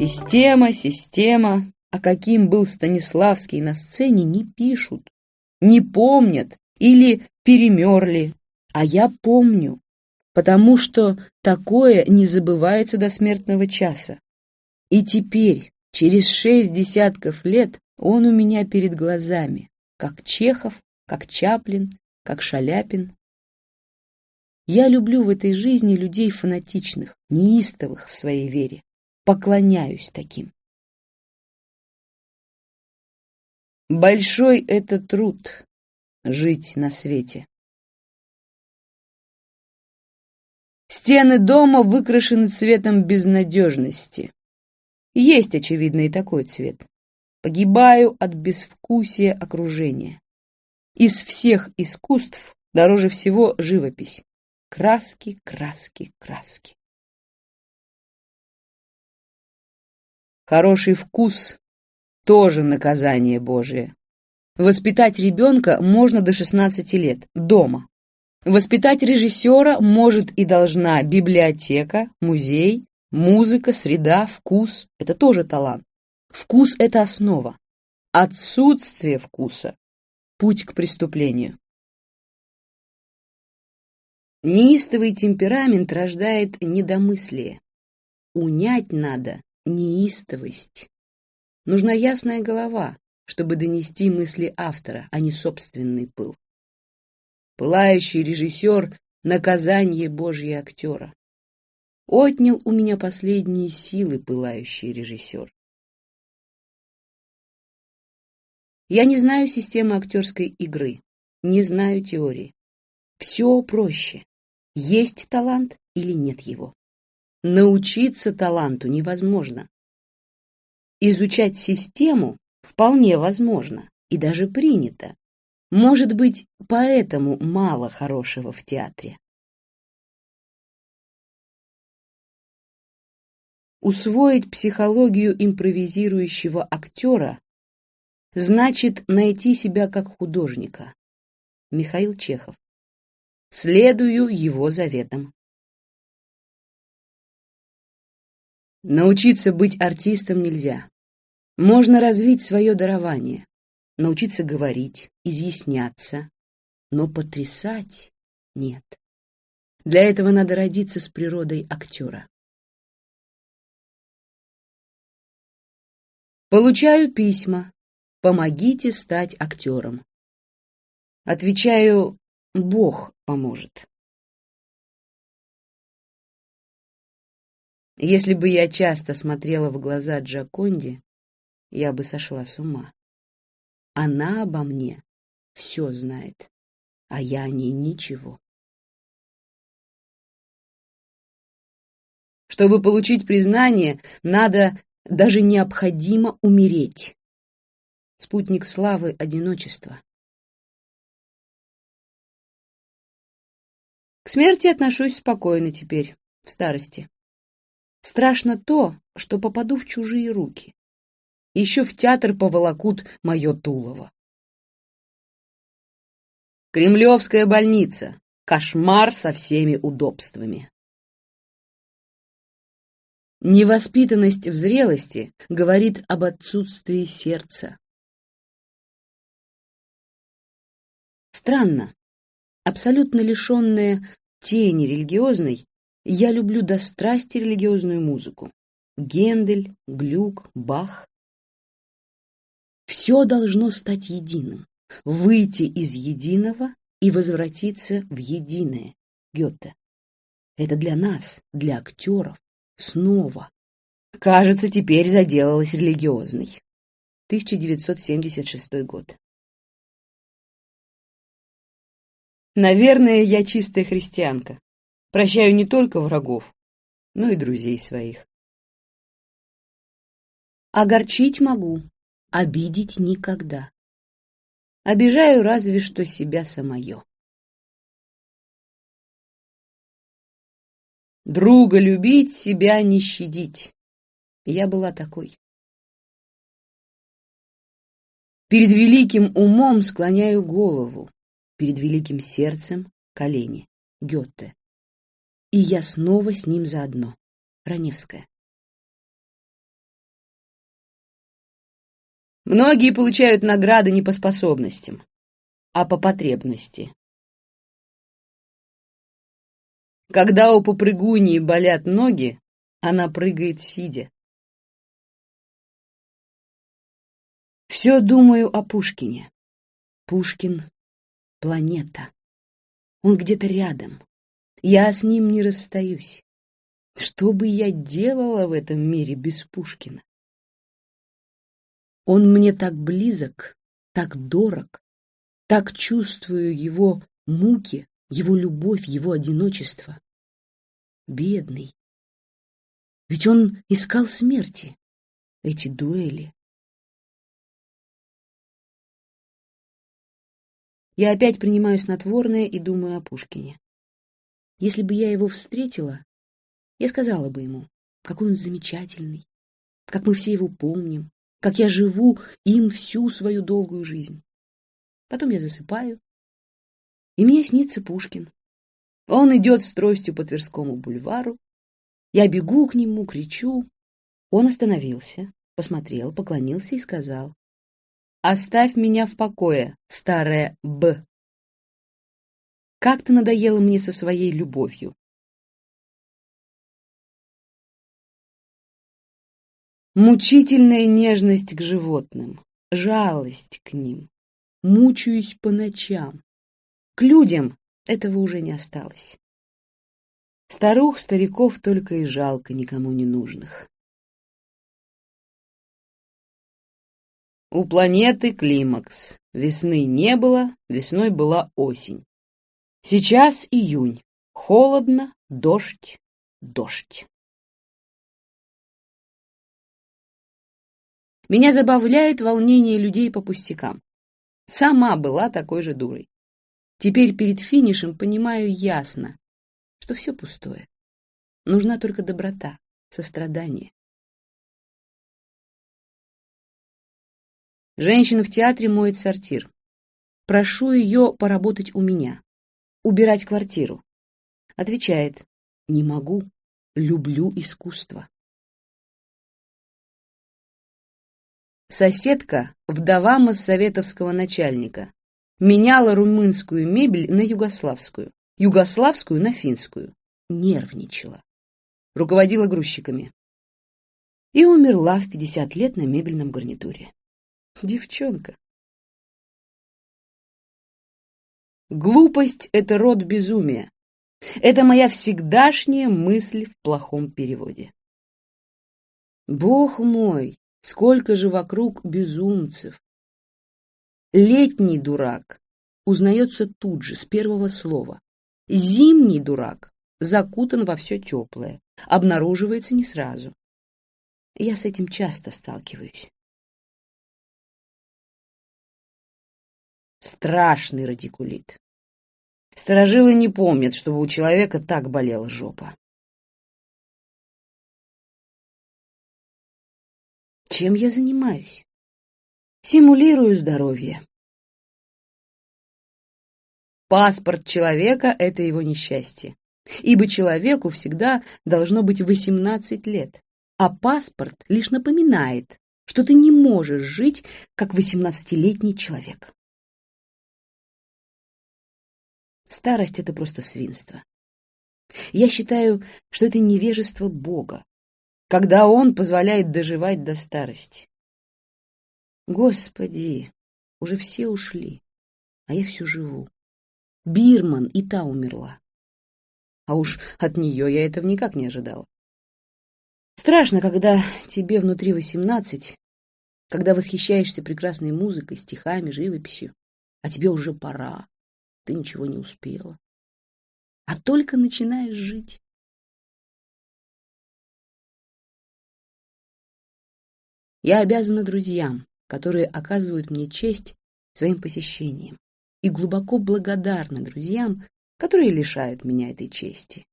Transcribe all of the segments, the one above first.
Система, система. А каким был Станиславский на сцене, не пишут, не помнят или перемерли. А я помню, потому что такое не забывается до смертного часа. И теперь, через шесть десятков лет, он у меня перед глазами, как Чехов, как Чаплин, как Шаляпин. Я люблю в этой жизни людей фанатичных, неистовых в своей вере. Поклоняюсь таким. Большой это труд — жить на свете. Стены дома выкрашены цветом безнадежности. Есть, очевидно, и такой цвет. Погибаю от безвкусия окружения. Из всех искусств дороже всего живопись. Краски, краски, краски. Хороший вкус тоже наказание Божие. Воспитать ребенка можно до 16 лет, дома. Воспитать режиссера может и должна библиотека, музей, музыка, среда, вкус. Это тоже талант. Вкус – это основа. Отсутствие вкуса – путь к преступлению. Неистовый темперамент рождает недомыслие. Унять надо неистовость. Нужна ясная голова, чтобы донести мысли автора, а не собственный пыл. Пылающий режиссер — наказание Божье актера. Отнял у меня последние силы пылающий режиссер. Я не знаю системы актерской игры, не знаю теории. Все проще. Есть талант или нет его. Научиться таланту невозможно. Изучать систему вполне возможно и даже принято. Может быть, поэтому мало хорошего в театре. Усвоить психологию импровизирующего актера значит найти себя как художника. Михаил Чехов. Следую его заветам. Научиться быть артистом нельзя. Можно развить свое дарование, научиться говорить, изъясняться, но потрясать нет. Для этого надо родиться с природой актера. Получаю письма. Помогите стать актером. Отвечаю, Бог поможет. Если бы я часто смотрела в глаза Джаконде, я бы сошла с ума. Она обо мне все знает, а я о ней ничего. Чтобы получить признание, надо, даже необходимо умереть. Спутник славы — одиночество. К смерти отношусь спокойно теперь, в старости. Страшно то, что попаду в чужие руки. Еще в театр поволокут мое Тулово. Кремлевская больница. Кошмар со всеми удобствами. Невоспитанность в зрелости говорит об отсутствии сердца. Странно, абсолютно лишенная тени религиозной, я люблю до страсти религиозную музыку. Гендель, Глюк, Бах. Все должно стать единым, выйти из единого и возвратиться в единое. Гёте. Это для нас, для актеров, снова. Кажется, теперь заделалась религиозной. 1976 год. Наверное, я чистая христианка. Прощаю не только врагов, но и друзей своих. Огорчить могу, обидеть никогда. Обижаю разве что себя самое. Друга любить, себя не щадить. Я была такой. Перед великим умом склоняю голову, перед великим сердцем — колени. Гёте. И я снова с ним заодно. Раневская. Многие получают награды не по способностям, а по потребности. Когда у попрыгуньи болят ноги, она прыгает сидя. Все думаю о Пушкине. Пушкин — планета. Он где-то рядом. Я с ним не расстаюсь. Что бы я делала в этом мире без Пушкина? Он мне так близок, так дорог, так чувствую его муки, его любовь, его одиночество. Бедный. Ведь он искал смерти, эти дуэли. Я опять принимаю снотворное и думаю о Пушкине. Если бы я его встретила, я сказала бы ему, какой он замечательный, как мы все его помним, как я живу им всю свою долгую жизнь. Потом я засыпаю, и мне снится Пушкин. Он идет с тростью по Тверскому бульвару. Я бегу к нему, кричу. Он остановился, посмотрел, поклонился и сказал. «Оставь меня в покое, старая Б. Как ты надоела мне со своей любовью. Мучительная нежность к животным, жалость к ним. Мучаюсь по ночам. К людям этого уже не осталось. Старух, стариков только и жалко никому не нужных. У планеты климакс. Весны не было, весной была осень. Сейчас июнь. Холодно, дождь, дождь. Меня забавляет волнение людей по пустякам. Сама была такой же дурой. Теперь перед финишем понимаю ясно, что все пустое. Нужна только доброта, сострадание. Женщина в театре моет сортир. Прошу ее поработать у меня. Убирать квартиру. Отвечает, не могу, люблю искусство. Соседка, вдова моссоветовского начальника, меняла румынскую мебель на югославскую, югославскую на финскую. Нервничала. Руководила грузчиками. И умерла в 50 лет на мебельном гарнитуре. Девчонка. Глупость — это род безумия. Это моя всегдашняя мысль в плохом переводе. Бог мой, сколько же вокруг безумцев! Летний дурак узнается тут же, с первого слова. Зимний дурак закутан во все теплое, обнаруживается не сразу. Я с этим часто сталкиваюсь. Страшный радикулит. Старожилы не помнят, чтобы у человека так болела жопа. Чем я занимаюсь? Симулирую здоровье. Паспорт человека — это его несчастье, ибо человеку всегда должно быть 18 лет, а паспорт лишь напоминает, что ты не можешь жить как 18-летний человек. Старость — это просто свинство. Я считаю, что это невежество Бога, когда Он позволяет доживать до старости. Господи, уже все ушли, а я все живу. Бирман и та умерла. А уж от нее я этого никак не ожидал. Страшно, когда тебе внутри восемнадцать, когда восхищаешься прекрасной музыкой, стихами, живописью, а тебе уже пора ты ничего не успела, а только начинаешь жить. Я обязана друзьям, которые оказывают мне честь своим посещением, и глубоко благодарна друзьям, которые лишают меня этой чести.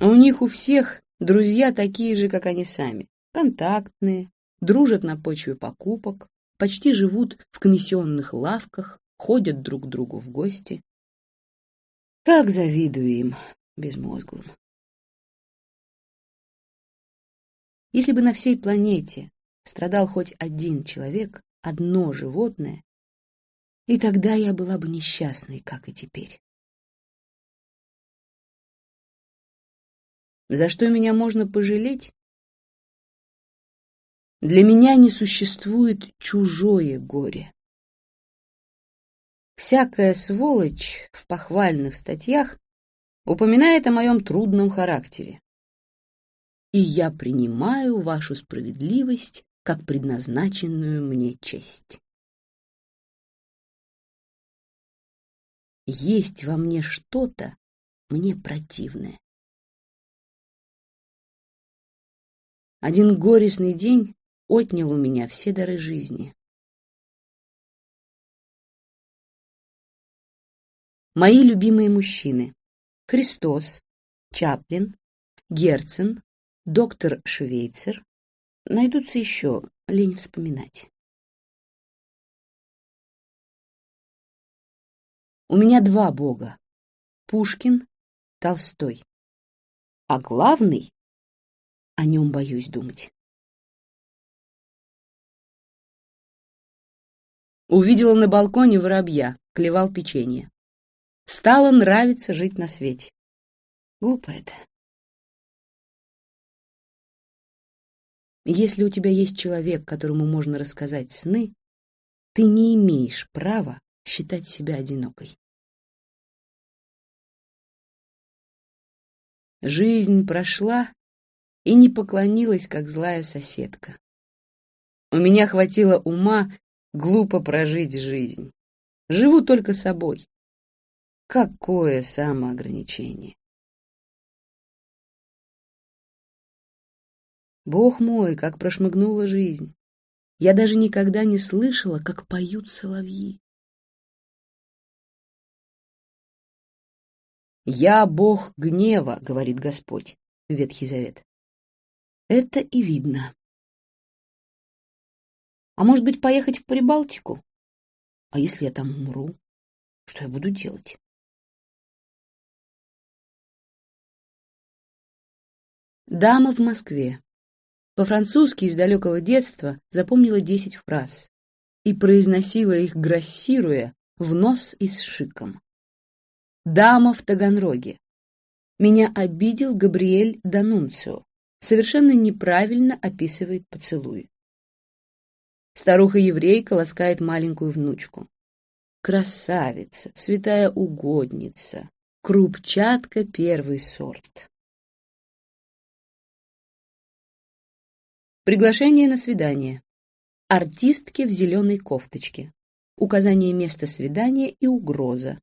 У них у всех друзья такие же, как они сами, контактные, дружат на почве покупок, почти живут в комиссионных лавках, ходят друг к другу в гости. Как завидую им, безмозглым. Если бы на всей планете страдал хоть один человек, одно животное, и тогда я была бы несчастной, как и теперь. За что меня можно пожалеть? Для меня не существует чужое горе. Всякая сволочь в похвальных статьях упоминает о моем трудном характере. И я принимаю вашу справедливость как предназначенную мне честь. Есть во мне что-то мне противное. Один горестный день отнял у меня все дары жизни. Мои любимые мужчины. Христос, Чаплин, Герцен, доктор Швейцер. Найдутся еще, лень вспоминать. У меня два бога. Пушкин, Толстой. А главный о нем боюсь думать. Увидела на балконе воробья, клевал печенье. Стало нравиться жить на свете. Глупо это. Если у тебя есть человек, которому можно рассказать сны, ты не имеешь права считать себя одинокой. Жизнь прошла, и не поклонилась, как злая соседка. У меня хватило ума глупо прожить жизнь. Живу только собой. Какое самоограничение! Бог мой, как прошмыгнула жизнь! Я даже никогда не слышала, как поют соловьи. «Я Бог гнева», — говорит Господь, Ветхий Завет. Это и видно. А может быть, поехать в Прибалтику? А если я там умру? Что я буду делать? Дама в Москве. По-французски из далекого детства запомнила десять фраз и произносила их, грассируя, в нос и с шиком. Дама в Таганроге. Меня обидел Габриэль Данунцио совершенно неправильно описывает поцелуи. Старуха-еврейка ласкает маленькую внучку. Красавица, святая угодница, крупчатка первый сорт. Приглашение на свидание. Артистки в зеленой кофточке. Указание места свидания и угроза.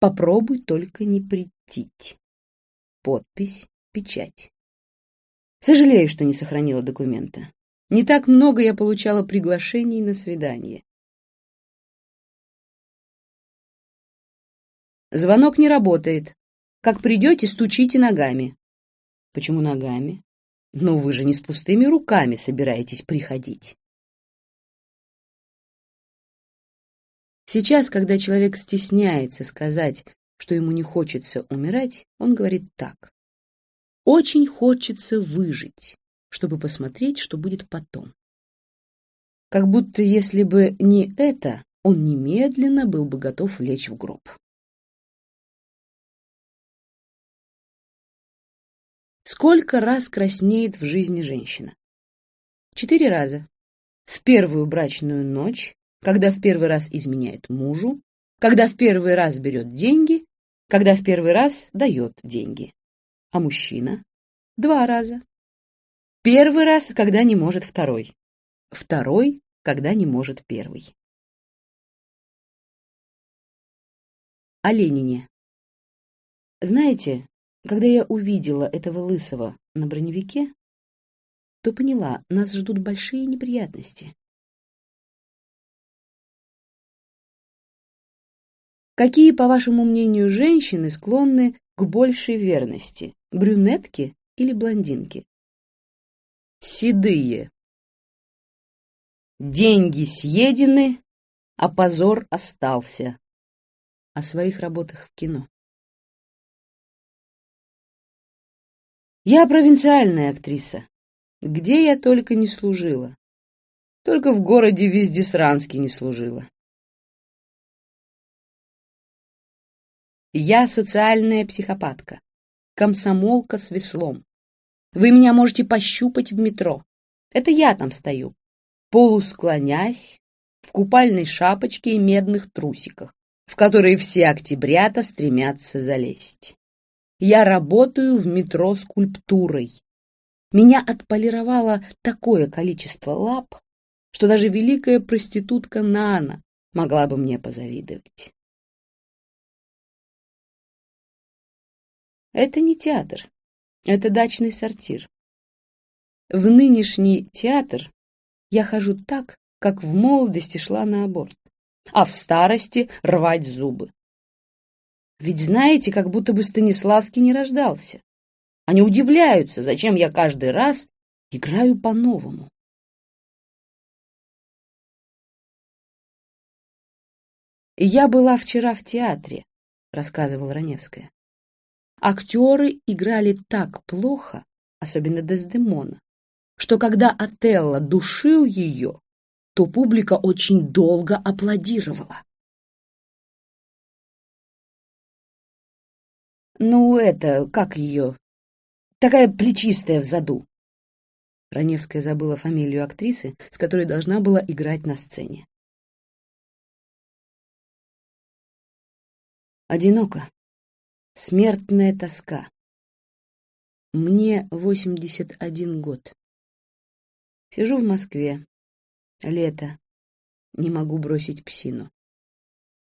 Попробуй только не прийти. Подпись, печать. Сожалею, что не сохранила документа. Не так много я получала приглашений на свидание. Звонок не работает. Как придете, стучите ногами. Почему ногами? Но вы же не с пустыми руками собираетесь приходить. Сейчас, когда человек стесняется сказать, что ему не хочется умирать, он говорит так. Очень хочется выжить, чтобы посмотреть, что будет потом. Как будто если бы не это, он немедленно был бы готов лечь в гроб. Сколько раз краснеет в жизни женщина? Четыре раза. В первую брачную ночь, когда в первый раз изменяет мужу, когда в первый раз берет деньги, когда в первый раз дает деньги а мужчина — два раза. Первый раз, когда не может второй. Второй, когда не может первый. О Ленине. Знаете, когда я увидела этого лысого на броневике, то поняла, нас ждут большие неприятности. Какие, по вашему мнению, женщины склонны к большей верности? брюнетки или блондинки? Седые. Деньги съедены, а позор остался. О своих работах в кино. Я провинциальная актриса. Где я только не служила. Только в городе Вездесранске не служила. Я социальная психопатка, комсомолка с веслом. Вы меня можете пощупать в метро. Это я там стою, полусклонясь, в купальной шапочке и медных трусиках, в которые все октябрята стремятся залезть. Я работаю в метро скульптурой. Меня отполировало такое количество лап, что даже великая проститутка Нана могла бы мне позавидовать. Это не театр, это дачный сортир. В нынешний театр я хожу так, как в молодости шла на аборт, а в старости рвать зубы. Ведь знаете, как будто бы Станиславский не рождался. Они удивляются, зачем я каждый раз играю по-новому. «Я была вчера в театре», — рассказывала Раневская. Актеры играли так плохо, особенно Дездемона, что когда Отелло душил ее, то публика очень долго аплодировала. «Ну, это, как ее? Такая плечистая в заду». Раневская забыла фамилию актрисы, с которой должна была играть на сцене. Одиноко. Смертная тоска. Мне 81 год. Сижу в Москве. Лето. Не могу бросить псину.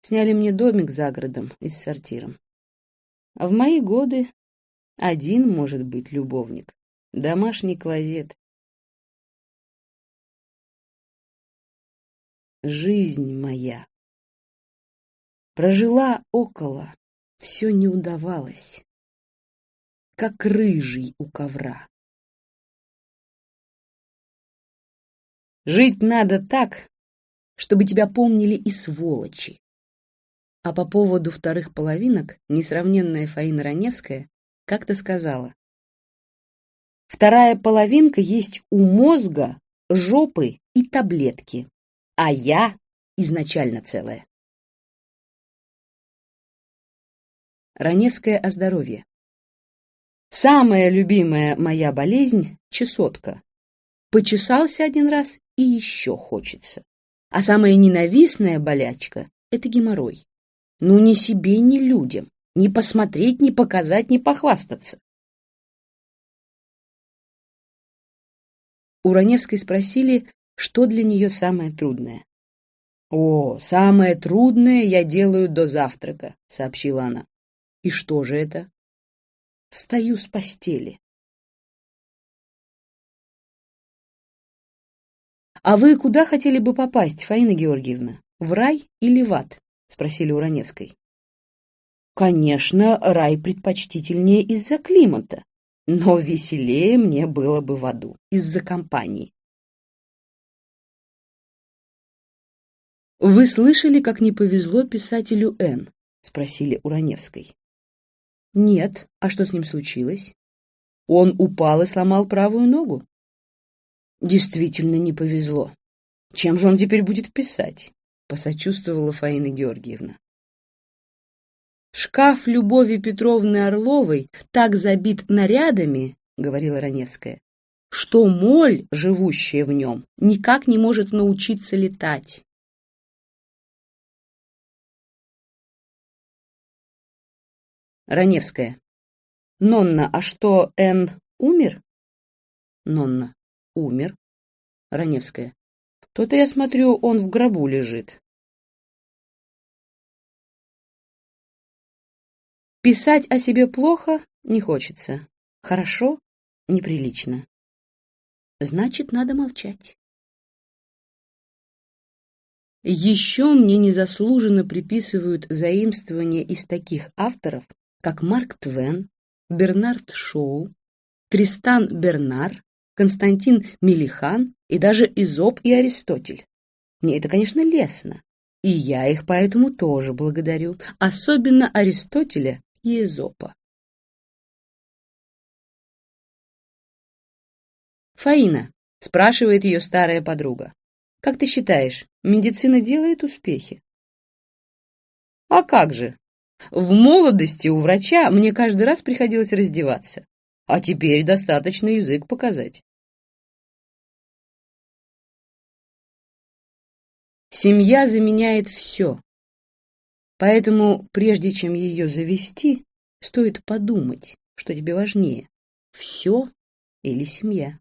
Сняли мне домик за городом и с сортиром. А в мои годы один может быть любовник. Домашний клозет. Жизнь моя. Прожила около все не удавалось, как рыжий у ковра. Жить надо так, чтобы тебя помнили и сволочи. А по поводу вторых половинок несравненная Фаина Раневская как-то сказала. Вторая половинка есть у мозга, жопы и таблетки, а я изначально целая. Раневское о здоровье. Самая любимая моя болезнь – чесотка. Почесался один раз и еще хочется. А самая ненавистная болячка – это геморрой. Ну ни себе, ни людям. Ни посмотреть, ни показать, ни похвастаться. У Раневской спросили, что для нее самое трудное. «О, самое трудное я делаю до завтрака», — сообщила она. И что же это? Встаю с постели. «А вы куда хотели бы попасть, Фаина Георгиевна? В рай или в ад?» — спросили у Раневской. «Конечно, рай предпочтительнее из-за климата, но веселее мне было бы в аду, из-за компании». «Вы слышали, как не повезло писателю Н?» — спросили у Раневской. Нет. А что с ним случилось? Он упал и сломал правую ногу. Действительно не повезло. Чем же он теперь будет писать? Посочувствовала Фаина Георгиевна. Шкаф Любови Петровны Орловой так забит нарядами, говорила Раневская, что моль, живущая в нем, никак не может научиться летать. Раневская. Нонна, а что, Н умер? Нонна. Умер. Раневская. То-то я смотрю, он в гробу лежит. Писать о себе плохо не хочется. Хорошо неприлично. Значит, надо молчать. Еще мне незаслуженно приписывают заимствования из таких авторов, как Марк Твен, Бернард Шоу, Тристан Бернар, Константин Милихан и даже Изоп и Аристотель. Мне это, конечно, лестно, и я их поэтому тоже благодарю, особенно Аристотеля и Изопа. Фаина, спрашивает ее старая подруга. Как ты считаешь, медицина делает успехи? А как же? В молодости у врача мне каждый раз приходилось раздеваться, а теперь достаточно язык показать. Семья заменяет все. Поэтому, прежде чем ее завести, стоит подумать, что тебе важнее – все или семья.